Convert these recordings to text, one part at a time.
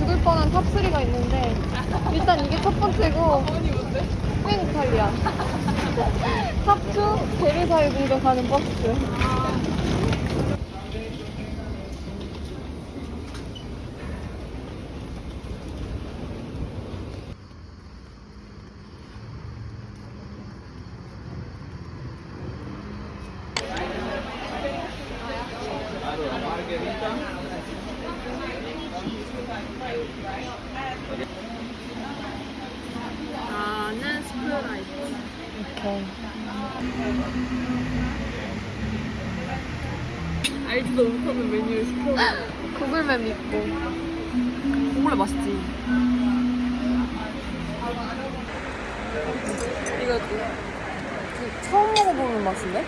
죽을 뻔한 탑3가 있는데 일단 이게 첫 번째고 스페인 이탈리아. 탑2 베르사유 가는 버스 나는 스프라이트. 이렇게 알지도 못하는 메뉴를 시켜. 구글맵 믿고 정말 맛있지. 이거 처음 먹어보는 맛인데?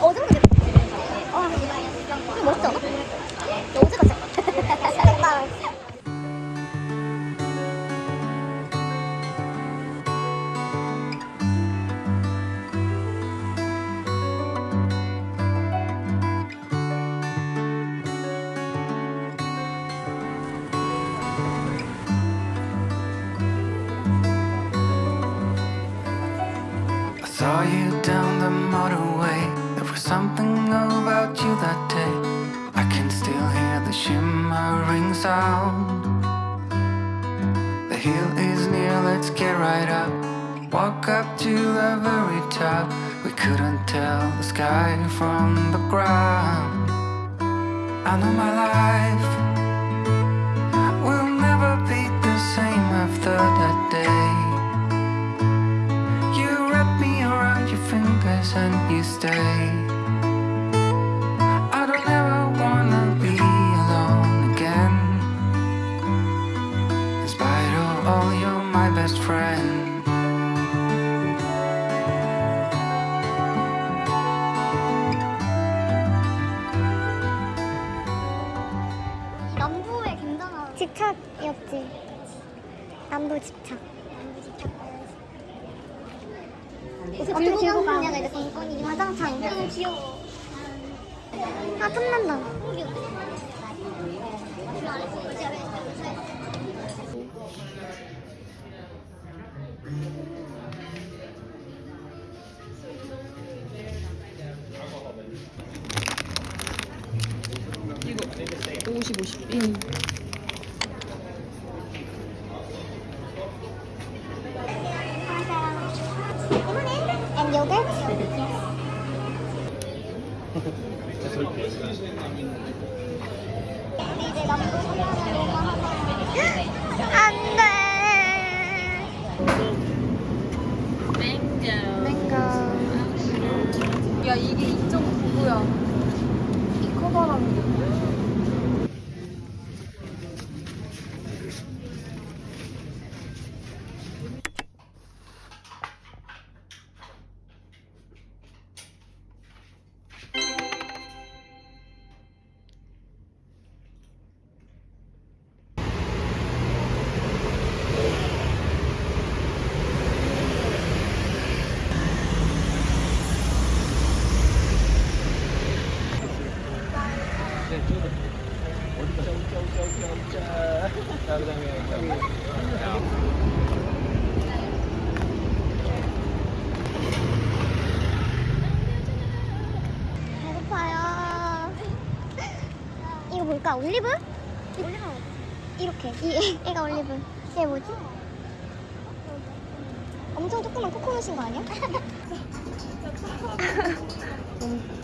어제 먹었 아, 이거 멋있지 어제 같아. Saw you down the motorway. There was something about you that day. I can still hear the shimmering sound. The hill is near, let's get right up. Walk up to the very top. We couldn't tell the sky from the ground. I know my life and you stay. I don't ever wanna be alone again. In spite of all, you're my best friend. 남부에 굉장한 집착이었지. 남부 집착. 어떻게 들고 가냐가 이제 관건이 화장창. 너무 귀여워. 아 탐난다. 이거 50, 50. 응. 배고파요. 이거 뭘까? 올리브? 올리브. 이렇게. 이 애가 올리브. 얘 뭐지? 엄청 조그만 코코넛인 거 아니야?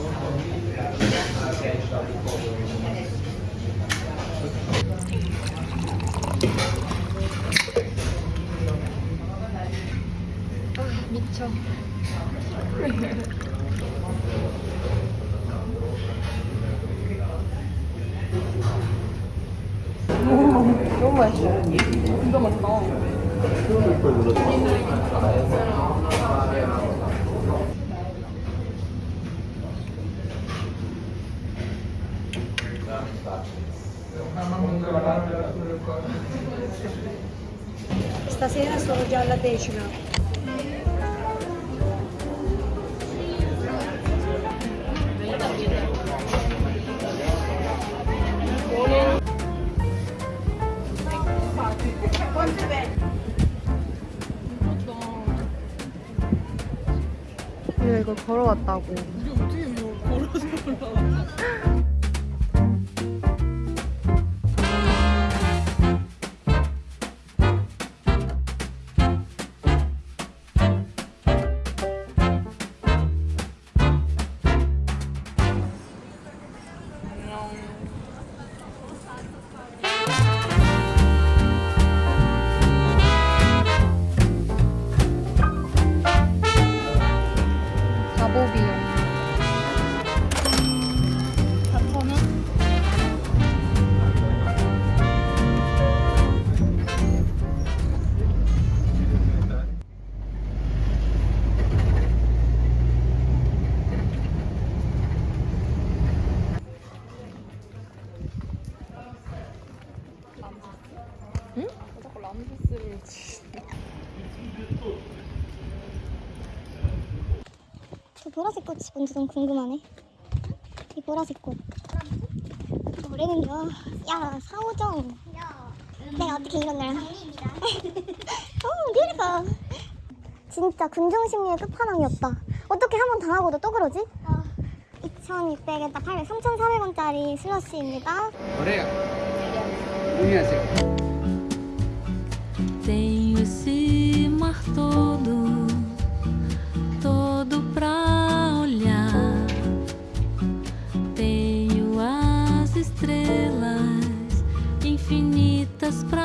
Stasera sono già alla decima. 우리가 이걸 걸어왔다고. 이게 어떻게 이거 걸어서 올라와? 치. 저 보라색 꽃이 뭔지 너무 궁금하네. 이 보라색 꽃. 노래는요 야 사오정. 내가 어떻게 이런 날 어, 뷰티풀 진짜 군중심리의 끝판왕이었다. 어떻게 한 번 당하고도 또 그러지? 2600에다 800, 3400원짜리 슬러시입니다. Colega. Uniase. Tenho esse mar todo, todo pra olhar. Tenho as estrelas infinitas pra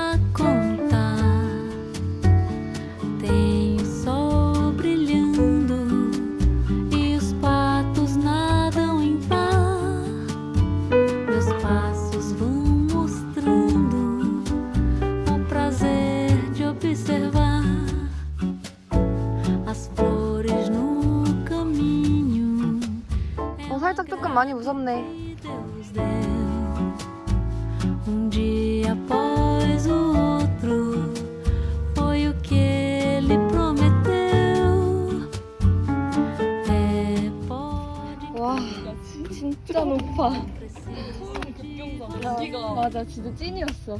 진짜 높아. 급경사 여기가 맞아, 진짜 찐이었어.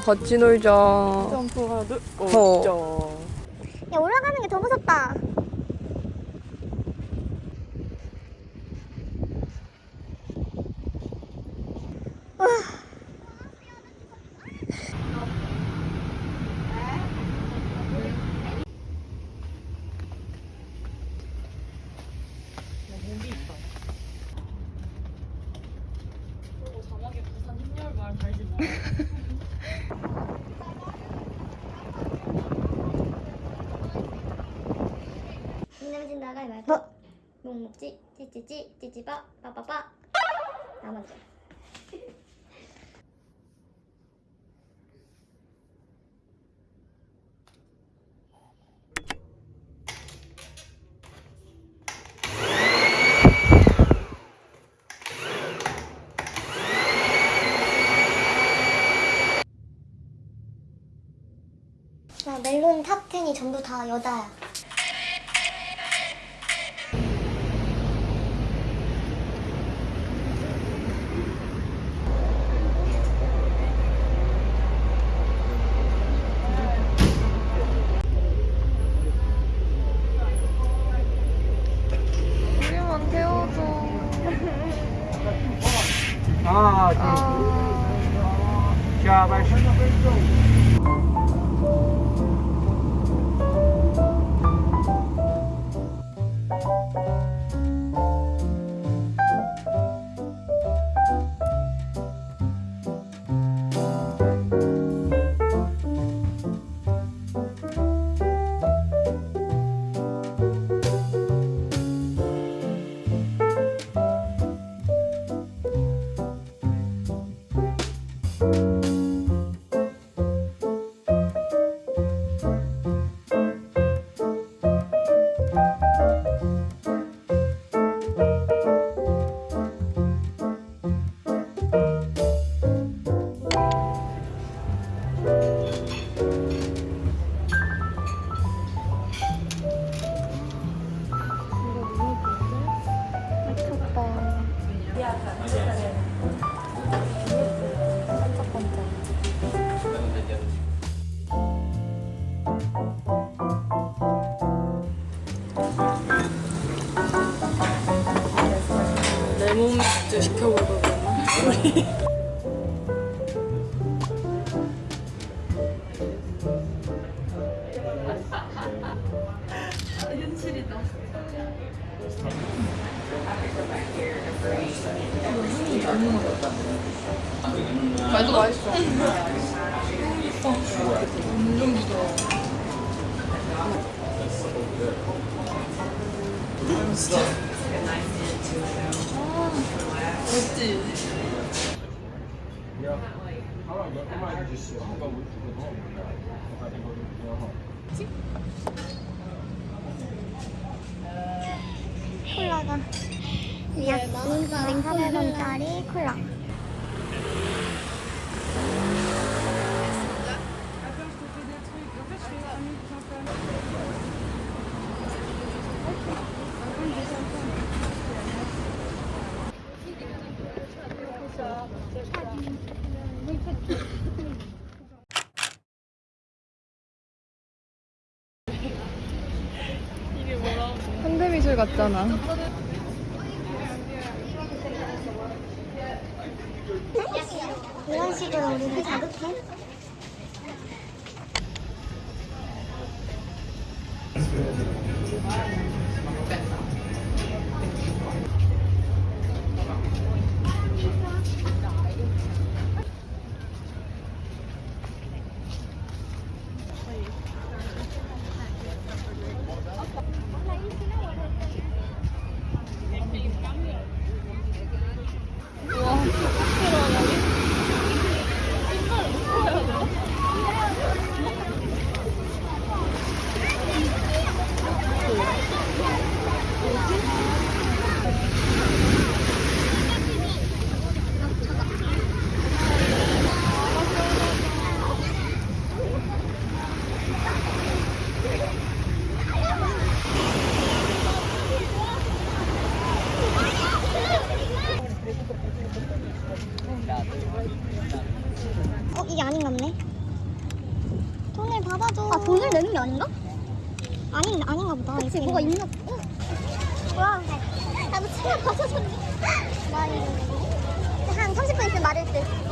같이 놀자. 점프 하나 둘. 어. 점. 야 올라가는 게 더 무섭다 누구 내면 진다 가위바위보 묵묵지 찌찌찌 찌찌빠 빠빠빠 나 먼저 나 멜론 탑 10이 전부 다 여자야. 말도 맛있어. 완전 부드러워. 멋지? 콜라가 약 2,400원짜리 콜라. 같잖아. 이런 식으로 우리를 자극해? 어 이게 아닌가 보네. 돈을 받아줘. 아 돈을 내는 게 아닌가? 아닌 아닌가 보다. 그치 뭐가 있나? 어? 뭐야? 나도 치마. 와 이거 한 30분 있으면 마를 듯.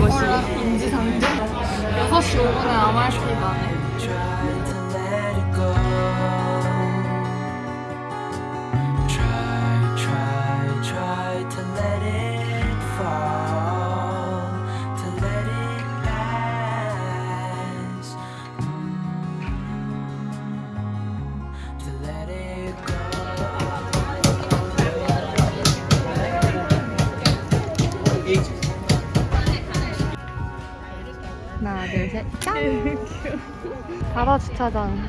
것이 인지상정? 6시 5분에 MRT 가네. 바다 주차장.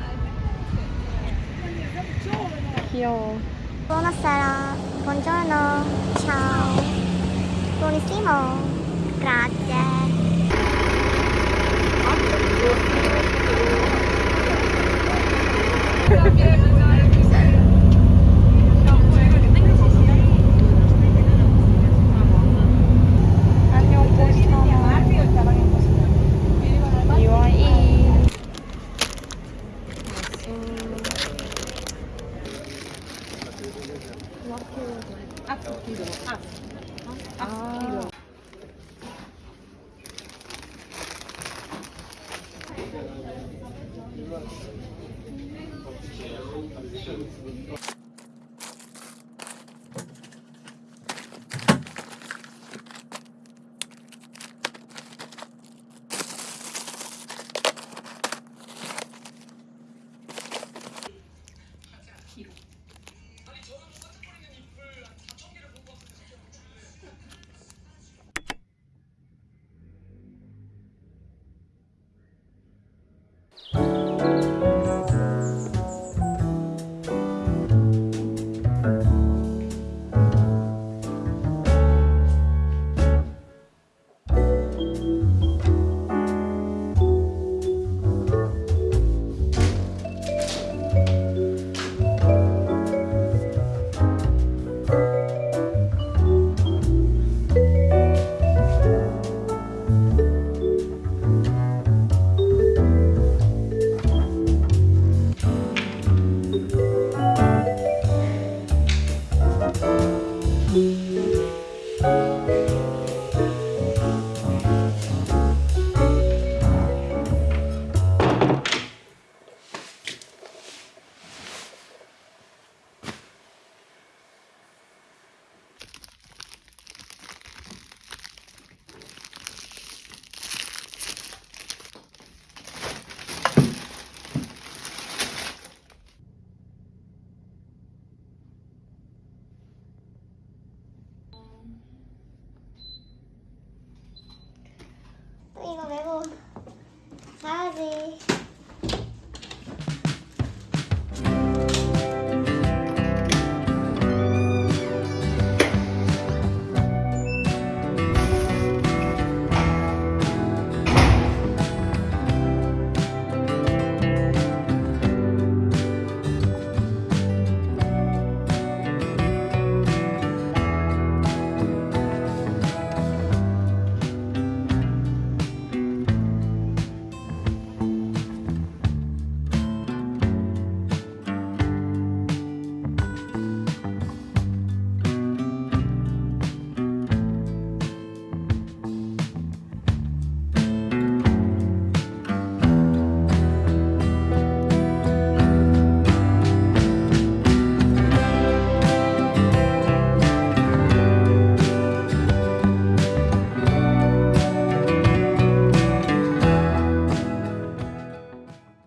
귀여워. Buonasera, buongiorno, ciao, buonissimo, grazie.